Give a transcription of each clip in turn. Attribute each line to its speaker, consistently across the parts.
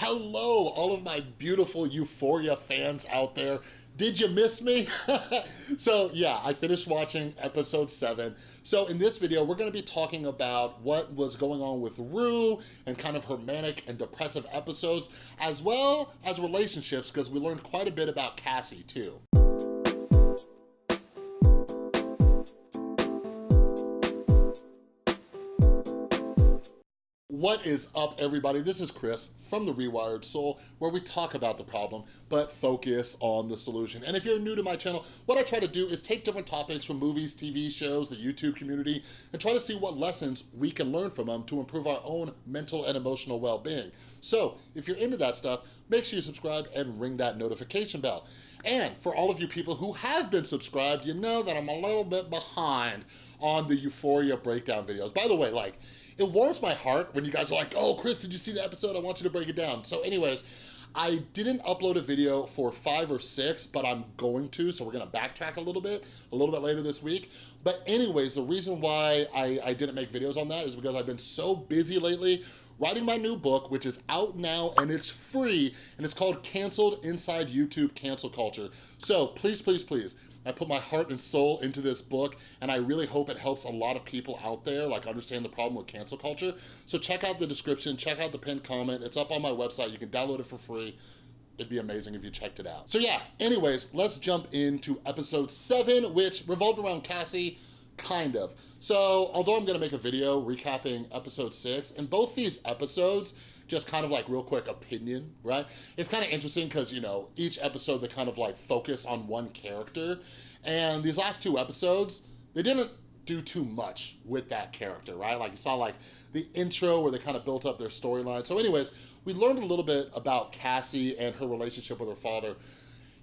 Speaker 1: Hello, all of my beautiful Euphoria fans out there. Did you miss me? so yeah, I finished watching episode seven. So in this video, we're gonna be talking about what was going on with Rue and kind of her manic and depressive episodes, as well as relationships, because we learned quite a bit about Cassie too. What is up, everybody? This is Chris from The Rewired Soul, where we talk about the problem, but focus on the solution. And if you're new to my channel, what I try to do is take different topics from movies, TV shows, the YouTube community, and try to see what lessons we can learn from them to improve our own mental and emotional well-being. So, if you're into that stuff, make sure you subscribe and ring that notification bell. And for all of you people who have been subscribed, you know that I'm a little bit behind on the Euphoria breakdown videos. By the way, like, it warms my heart when you guys are like, oh, Chris, did you see the episode? I want you to break it down. So anyways, I didn't upload a video for five or six, but I'm going to, so we're gonna backtrack a little bit, a little bit later this week. But anyways, the reason why I, I didn't make videos on that is because I've been so busy lately writing my new book, which is out now and it's free, and it's called Canceled Inside YouTube Cancel Culture. So please, please, please, I put my heart and soul into this book and I really hope it helps a lot of people out there like understand the problem with cancel culture. So check out the description, check out the pinned comment. It's up on my website. You can download it for free. It'd be amazing if you checked it out. So yeah, anyways, let's jump into episode seven, which revolved around Cassie, kind of. So although I'm gonna make a video recapping episode six, in both these episodes, just kind of like real quick opinion, right? It's kind of interesting because, you know, each episode they kind of like focus on one character. And these last two episodes, they didn't do too much with that character, right? Like you saw like the intro where they kind of built up their storyline. So anyways, we learned a little bit about Cassie and her relationship with her father.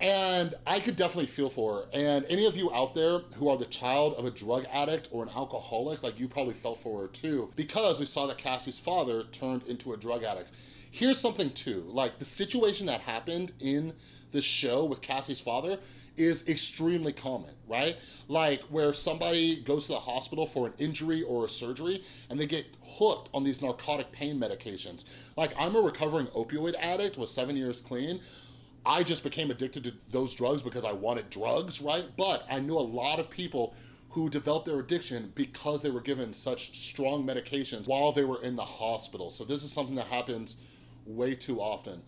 Speaker 1: And I could definitely feel for her. And any of you out there who are the child of a drug addict or an alcoholic, like you probably felt for her too, because we saw that Cassie's father turned into a drug addict. Here's something too, like the situation that happened in the show with Cassie's father is extremely common, right? Like where somebody goes to the hospital for an injury or a surgery and they get hooked on these narcotic pain medications. Like I'm a recovering opioid addict with seven years clean. I just became addicted to those drugs because I wanted drugs, right? But I knew a lot of people who developed their addiction because they were given such strong medications while they were in the hospital. So this is something that happens way too often.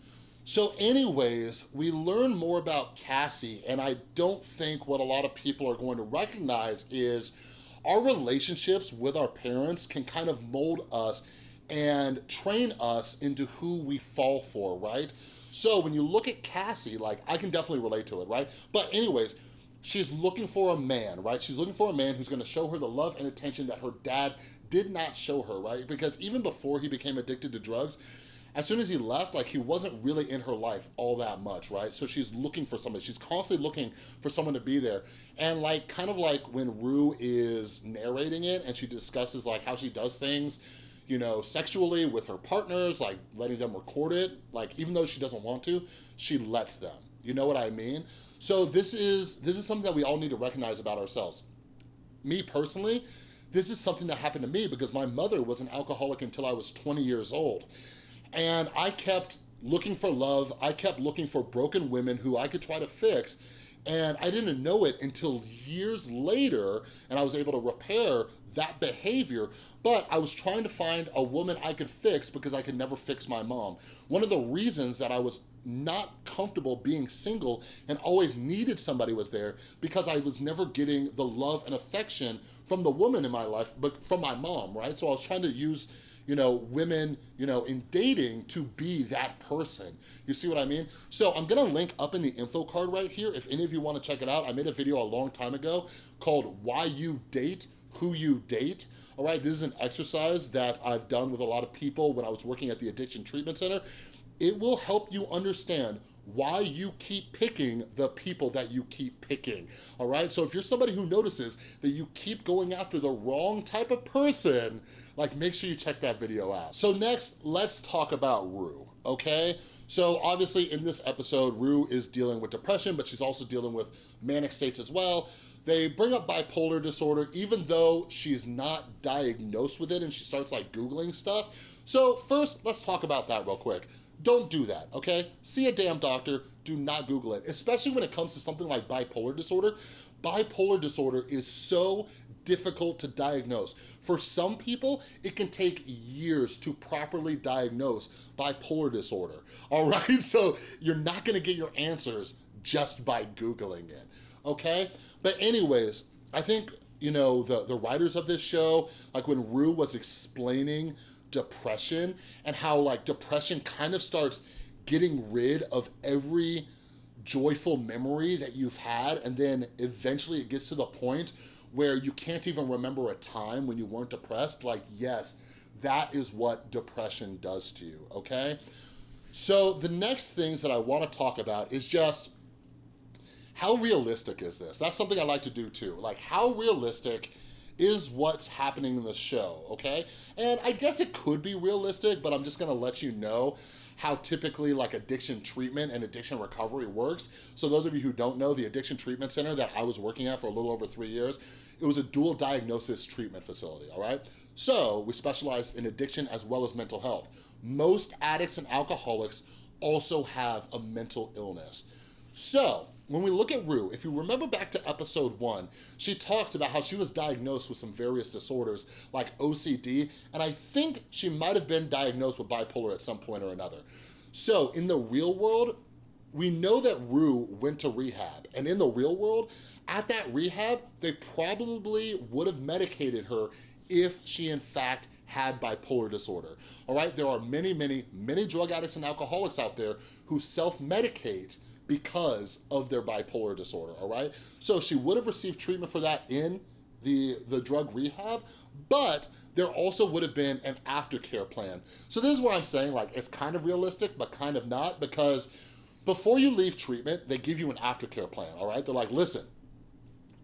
Speaker 1: So anyways, we learn more about Cassie and I don't think what a lot of people are going to recognize is our relationships with our parents can kind of mold us and train us into who we fall for, right? So when you look at Cassie, like I can definitely relate to it, right? But anyways, she's looking for a man, right? She's looking for a man who's gonna show her the love and attention that her dad did not show her, right? Because even before he became addicted to drugs, as soon as he left, like he wasn't really in her life all that much, right? So she's looking for somebody. She's constantly looking for someone to be there. And like, kind of like when Rue is narrating it and she discusses like how she does things, you know, sexually with her partners, like letting them record it, like even though she doesn't want to, she lets them. You know what I mean? So this is this is something that we all need to recognize about ourselves. Me personally, this is something that happened to me because my mother was an alcoholic until I was 20 years old. And I kept looking for love. I kept looking for broken women who I could try to fix and I didn't know it until years later, and I was able to repair that behavior, but I was trying to find a woman I could fix because I could never fix my mom. One of the reasons that I was not comfortable being single and always needed somebody was there because I was never getting the love and affection from the woman in my life, but from my mom, right? So I was trying to use you know, women, you know, in dating to be that person. You see what I mean? So I'm gonna link up in the info card right here. If any of you wanna check it out, I made a video a long time ago called Why You Date, Who You Date. All right, this is an exercise that I've done with a lot of people when I was working at the Addiction Treatment Center. It will help you understand why you keep picking the people that you keep picking, all right? So if you're somebody who notices that you keep going after the wrong type of person, like make sure you check that video out. So next, let's talk about Rue, okay? So obviously in this episode, Rue is dealing with depression, but she's also dealing with manic states as well. They bring up bipolar disorder, even though she's not diagnosed with it and she starts like Googling stuff. So first, let's talk about that real quick don't do that, okay? See a damn doctor, do not Google it, especially when it comes to something like bipolar disorder. Bipolar disorder is so difficult to diagnose. For some people, it can take years to properly diagnose bipolar disorder, all right? So you're not gonna get your answers just by Googling it, okay? But anyways, I think, you know, the, the writers of this show, like when Rue was explaining depression and how like depression kind of starts getting rid of every joyful memory that you've had and then eventually it gets to the point where you can't even remember a time when you weren't depressed, like yes, that is what depression does to you, okay? So the next things that I wanna talk about is just how realistic is this? That's something I like to do too. Like how realistic is what's happening in the show, okay? And I guess it could be realistic, but I'm just gonna let you know how typically like addiction treatment and addiction recovery works. So those of you who don't know, the addiction treatment center that I was working at for a little over three years, it was a dual diagnosis treatment facility, all right? So we specialize in addiction as well as mental health. Most addicts and alcoholics also have a mental illness. So when we look at Rue, if you remember back to episode one, she talks about how she was diagnosed with some various disorders like OCD, and I think she might have been diagnosed with bipolar at some point or another. So in the real world, we know that Rue went to rehab, and in the real world, at that rehab, they probably would have medicated her if she in fact had bipolar disorder, all right? There are many, many, many drug addicts and alcoholics out there who self-medicate because of their bipolar disorder, all right? So she would have received treatment for that in the, the drug rehab, but there also would have been an aftercare plan. So this is what I'm saying, like it's kind of realistic, but kind of not because before you leave treatment, they give you an aftercare plan, all right? They're like, listen,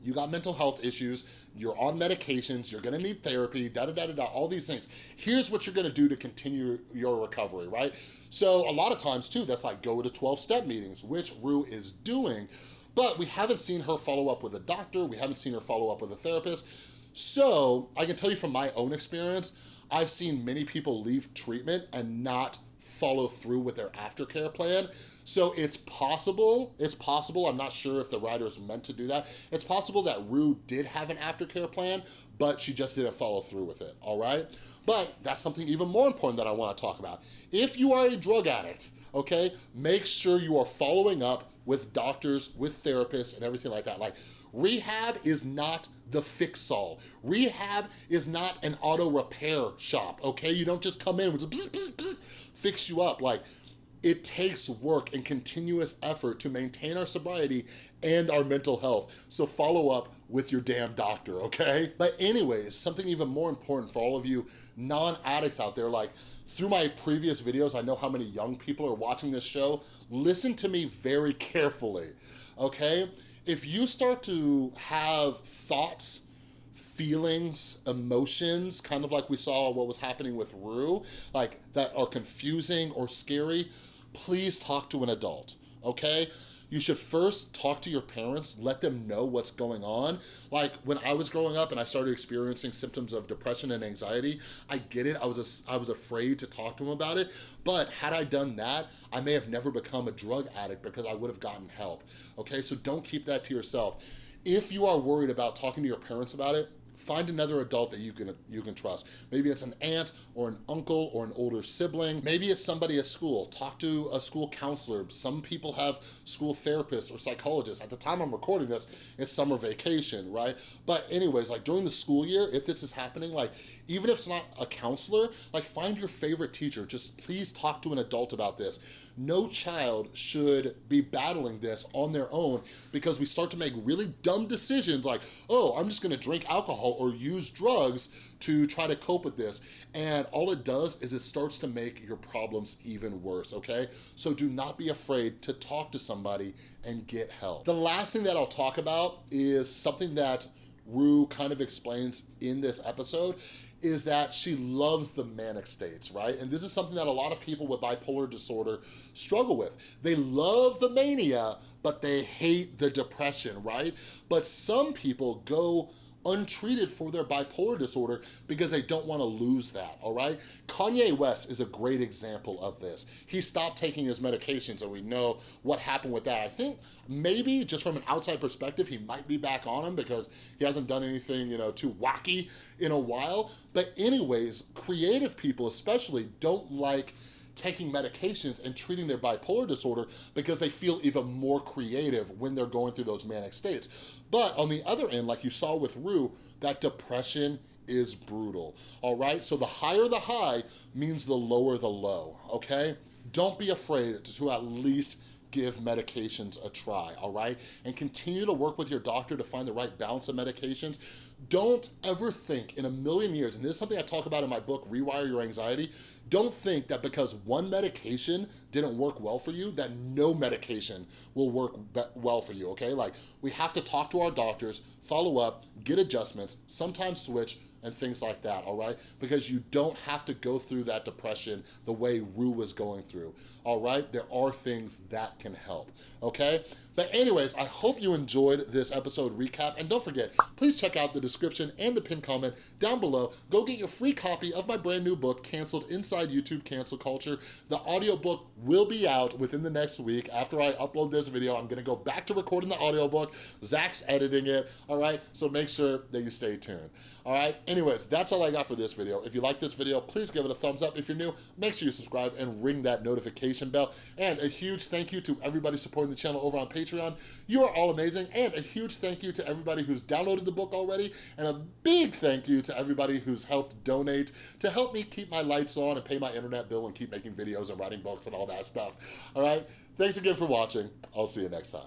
Speaker 1: you got mental health issues, you're on medications, you're gonna need therapy, da da da da da, all these things. Here's what you're gonna do to continue your recovery, right? So a lot of times too, that's like go to 12 step meetings, which Rue is doing, but we haven't seen her follow up with a doctor, we haven't seen her follow up with a therapist. So I can tell you from my own experience, I've seen many people leave treatment and not follow through with their aftercare plan. So it's possible, it's possible, I'm not sure if the writers meant to do that. It's possible that Rue did have an aftercare plan, but she just didn't follow through with it, all right? But that's something even more important that I wanna talk about. If you are a drug addict, okay, make sure you are following up with doctors, with therapists, and everything like that. Like, rehab is not the fix-all. Rehab is not an auto repair shop, okay? You don't just come in with fix you up. Like, it takes work and continuous effort to maintain our sobriety and our mental health. So follow up with your damn doctor, okay? But anyways, something even more important for all of you non-addicts out there, like through my previous videos, I know how many young people are watching this show. Listen to me very carefully, okay? If you start to have thoughts feelings, emotions, kind of like we saw what was happening with Rue, like that are confusing or scary, please talk to an adult, okay? you should first talk to your parents, let them know what's going on. Like when I was growing up and I started experiencing symptoms of depression and anxiety, I get it, I was, a, I was afraid to talk to them about it, but had I done that, I may have never become a drug addict because I would have gotten help, okay? So don't keep that to yourself. If you are worried about talking to your parents about it, Find another adult that you can you can trust. Maybe it's an aunt or an uncle or an older sibling. Maybe it's somebody at school. Talk to a school counselor. Some people have school therapists or psychologists. At the time I'm recording this, it's summer vacation, right? But anyways, like during the school year, if this is happening, like even if it's not a counselor, like find your favorite teacher. Just please talk to an adult about this no child should be battling this on their own because we start to make really dumb decisions like, oh, I'm just gonna drink alcohol or use drugs to try to cope with this. And all it does is it starts to make your problems even worse, okay? So do not be afraid to talk to somebody and get help. The last thing that I'll talk about is something that Rue kind of explains in this episode is that she loves the manic states, right? And this is something that a lot of people with bipolar disorder struggle with. They love the mania, but they hate the depression, right? But some people go untreated for their bipolar disorder because they don't wanna lose that, all right? Kanye West is a great example of this. He stopped taking his medications and we know what happened with that. I think maybe just from an outside perspective, he might be back on them because he hasn't done anything, you know, too wacky in a while. But anyways, creative people especially don't like taking medications and treating their bipolar disorder because they feel even more creative when they're going through those manic states. But on the other end, like you saw with Rue, that depression is brutal, all right? So the higher the high means the lower the low, okay? Don't be afraid to at least give medications a try, all right? And continue to work with your doctor to find the right balance of medications. Don't ever think in a million years, and this is something I talk about in my book, Rewire Your Anxiety, don't think that because one medication didn't work well for you, that no medication will work well for you, okay? Like, we have to talk to our doctors, follow up, get adjustments, sometimes switch, and things like that, all right? Because you don't have to go through that depression the way Rue was going through, all right? There are things that can help, okay? But anyways, I hope you enjoyed this episode recap, and don't forget, please check out the description and the pinned comment down below. Go get your free copy of my brand new book, Canceled Inside YouTube Cancel Culture. The audiobook will be out within the next week. After I upload this video, I'm gonna go back to recording the audiobook. Zach's editing it, all right? So make sure that you stay tuned, all right? Anyways, that's all I got for this video. If you like this video, please give it a thumbs up. If you're new, make sure you subscribe and ring that notification bell. And a huge thank you to everybody supporting the channel over on Patreon. You are all amazing. And a huge thank you to everybody who's downloaded the book already. And a big thank you to everybody who's helped donate to help me keep my lights on and pay my internet bill and keep making videos and writing books and all that stuff. All right? Thanks again for watching. I'll see you next time.